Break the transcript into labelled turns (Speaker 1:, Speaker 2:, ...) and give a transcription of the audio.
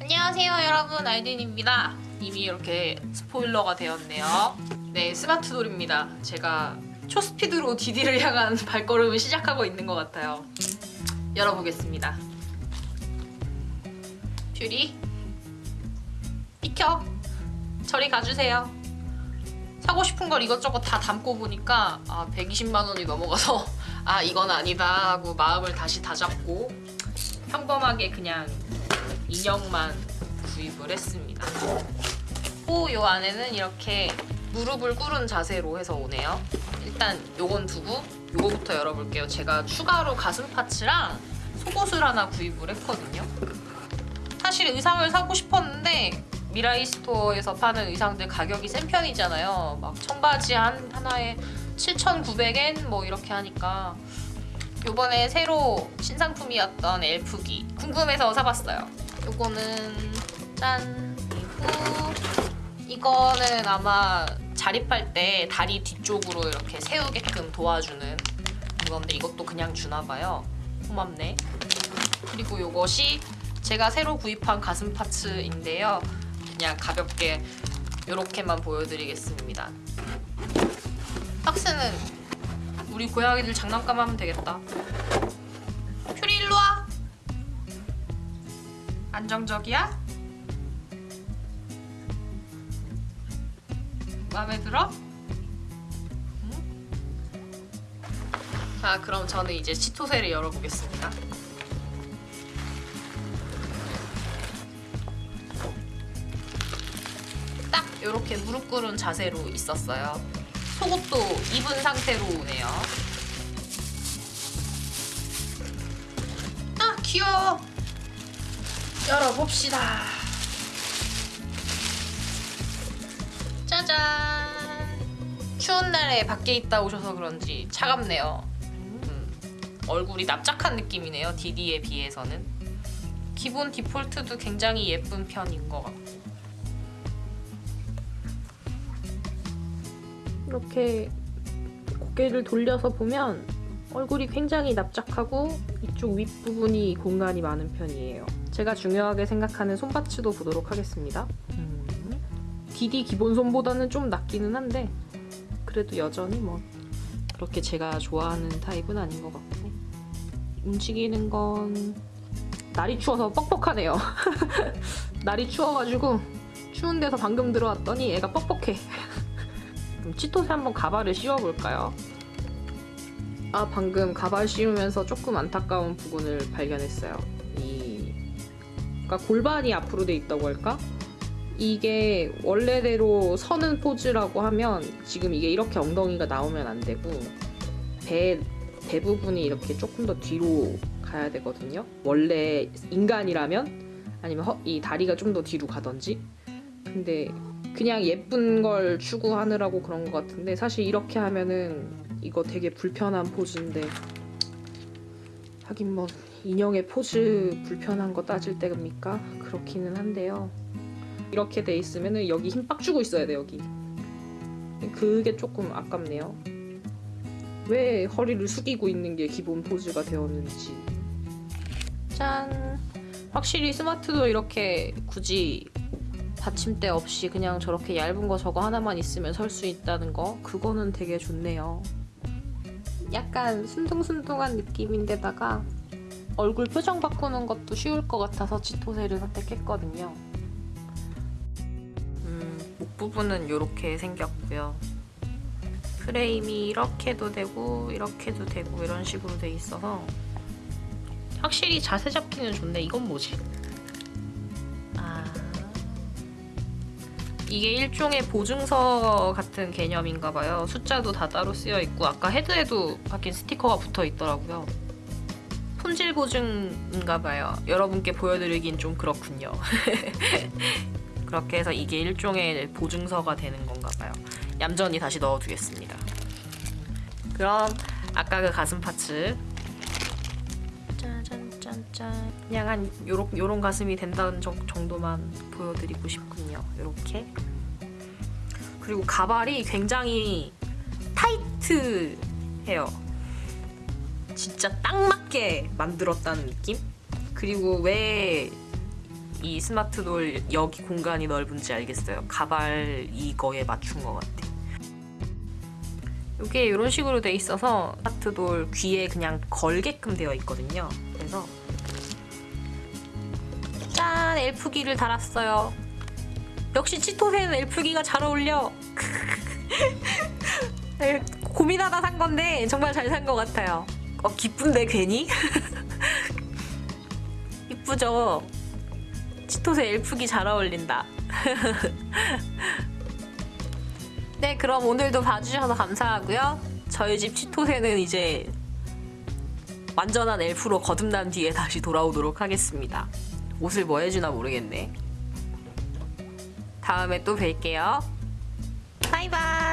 Speaker 1: 안녕하세요 여러분. 알딘입니다. 이미 이렇게 스포일러가 되었네요. 네 스마트 돌입니다. 제가 초스피드로 디디를 향한 발걸음을 시작하고 있는 것 같아요. 열어보겠습니다. 퓨리 비켜. 저리 가주세요. 사고 싶은 걸 이것저것 다 담고 보니까 아 120만 원이 넘어가서 아 이건 아니다 하고 마음을 다시 다잡고 평범하게 그냥 인형만 구입을 했습니다. 또 요 안에는 이렇게 무릎을 꿇은 자세로 해서 오네요. 일단 요건 두고 요거부터 열어볼게요. 제가 추가로 가슴 파츠랑 속옷을 하나 구입을 했거든요. 사실 의상을 사고 싶었는데 미라이 스토어에서 파는 의상들 가격이 센 편이잖아요. 막 청바지 한 하나에 7,900엔 뭐 이렇게 하니까 요번에 새로 신상품이었던 엘프기 궁금해서 사봤어요. 요거는 짠! 그리고 이거는 아마 자립할 때 다리 뒤쪽으로 이렇게 세우게끔 도와주는 그건데 이것도 그냥 주나봐요. 고맙네. 그리고 요것이 제가 새로 구입한 가슴 파츠인데요. 그냥 가볍게 이렇게만 보여드리겠습니다. 박스는 우리 고양이들 장난감 하면 되겠다. 퓨리 일로 와. 안정적이야? 마음에 들어? 응? 자, 그럼 저는 이제 치토세를 열어보겠습니다. 딱 이렇게 무릎 꿇은 자세로 있었어요. 속옷도 입은 상태로 오네요. 아 귀여워. 열어봅시다. 짜잔. 추운 날에 밖에 있다 오셔서 그런지 차갑네요. 음, 얼굴이 납작한 느낌이네요. 디디에 비해서는. 기본 디폴트도 굉장히 예쁜 편인 것 같고. 이렇게 고개를 돌려서 보면 얼굴이 굉장히 납작하고 이쪽 윗부분이 공간이 많은 편이에요. 제가 중요하게 생각하는 손바츠도 보도록 하겠습니다. 음, 디디 기본 손보다는 좀 낫기는 한데 그래도 여전히 뭐 그렇게 제가 좋아하는 타입은 아닌 것 같고 움직이는 건 날이 추워서 뻑뻑하네요. 날이 추워가지고 추운 데서 방금 들어왔더니 애가 뻑뻑해. 그럼 치토세 한번 가발을 씌워볼까요? 아 방금 가발 씌우면서 조금 안타까운 부분을 발견했어요. 이 그러니까 골반이 앞으로 돼 있다고 할까? 이게 원래대로 서는 포즈라고 하면 지금 이게 이렇게 엉덩이가 나오면 안 되고 배, 배 부분이 이렇게 조금 더 뒤로 가야 되거든요. 원래 인간이라면 아니면 허, 이 다리가 좀 더 뒤로 가던지 근데 그냥 예쁜 걸 추구하느라고 그런 것 같은데 사실 이렇게 하면은 이거 되게 불편한 포즈인데 하긴 뭐 인형의 포즈 불편한 거 따질 때입니까? 그렇기는 한데요. 이렇게 돼 있으면은 여기 힘 빡 주고 있어야 돼 여기. 그게 조금 아깝네요. 왜 허리를 숙이고 있는 게 기본 포즈가 되었는지. 짠! 확실히 스마트도 이렇게 굳이 받침대 없이 그냥 저렇게 얇은 거 저거 하나만 있으면 설 수 있다는 거 그거는 되게 좋네요. 약간 순둥순둥한 느낌인데다가 얼굴 표정 바꾸는 것도 쉬울 것 같아서 치토세를 선택했거든요. 음, 목 부분은 이렇게 생겼고요. 프레임이 이렇게도 되고 이렇게도 되고 이런 식으로 돼 있어서 확실히 자세 잡기는 좋네. 이건 뭐지? 이게 일종의 보증서 같은 개념인가 봐요. 숫자도 다 따로 쓰여 있고 아까 헤드에도 바뀐 스티커가 붙어 있더라고요. 품질 보증인가 봐요. 여러분께 보여드리긴 좀 그렇군요. 그렇게 해서 이게 일종의 보증서가 되는 건가 봐요. 얌전히 다시 넣어두겠습니다. 그럼 아까 그 가슴 파츠 짜잔 짠짠 한 요런, 요런 가슴이 된다는 정, 정도만 보여드리고 싶군요. 이렇게 그리고 가발이 굉장히 타이트해요. 진짜 딱 맞게 만들었다는 느낌? 그리고 왜 이 스마트돌 여기 공간이 넓은지 알겠어요. 가발 이거에 맞춘 것 같아. 이게 이런 식으로 돼 있어서 스마트돌 귀에 그냥 걸게끔 되어 있거든요. 그래서 짠 엘프기를 달았어요. 역시 치토새는 엘프기가 잘 어울려. 고민하다 산 건데 정말 잘 산 것 같아요. 어 기쁜데 괜히? 이쁘죠? 치토새 엘프기 잘 어울린다. 네, 그럼 오늘도 봐주셔서 감사하고요. 저희 집 치토새는 이제 완전한 엘프로 거듭난 뒤에 다시 돌아오도록 하겠습니다. 옷을 뭐 해주나 모르겠네. 다음에 또 뵐게요. 바이바이!